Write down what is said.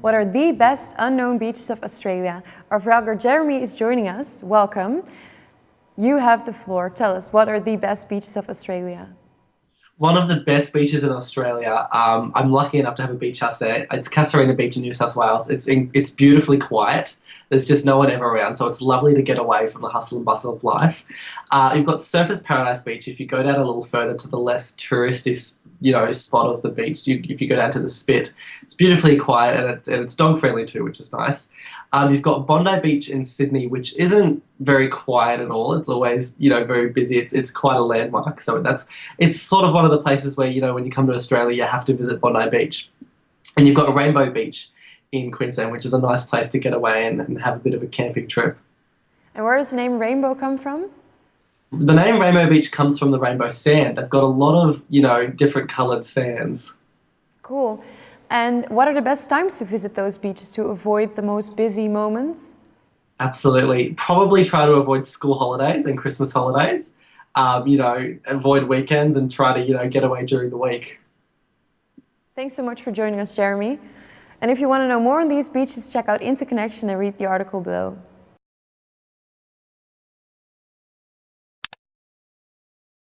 what are the best unknown beaches of Australia. Our vlogger Jeremy is joining us. Welcome. You have the floor. Tell us, what are the best beaches of Australia? One of the best beaches in Australia. Um, I'm lucky enough to have a beach house there. It's Casuarina Beach in New South Wales. It's in, it's beautifully quiet. There's just no one ever around, so it's lovely to get away from the hustle and bustle of life. Uh, you've got Surfers Paradise Beach. If you go down a little further to the less touristy you know spot of the beach. You, if you go down to the Spit, it's beautifully quiet and it's and it's dog friendly too, which is nice. Um, you've got Bondi Beach in Sydney, which isn't very quiet at all. It's always you know very busy. It's it's quite a landmark. So that's it's sort of one of the places where you know when you come to Australia, you have to visit Bondi Beach. And you've got Rainbow Beach in Queensland, which is a nice place to get away and, and have a bit of a camping trip. And where does the name Rainbow come from? The name Rainbow Beach comes from the rainbow sand. They've got a lot of, you know, different coloured sands. Cool. And what are the best times to visit those beaches to avoid the most busy moments? Absolutely. Probably try to avoid school holidays and Christmas holidays. Um, you know, avoid weekends and try to, you know, get away during the week. Thanks so much for joining us, Jeremy. And if you want to know more on these beaches, check out Interconnection and read the article below.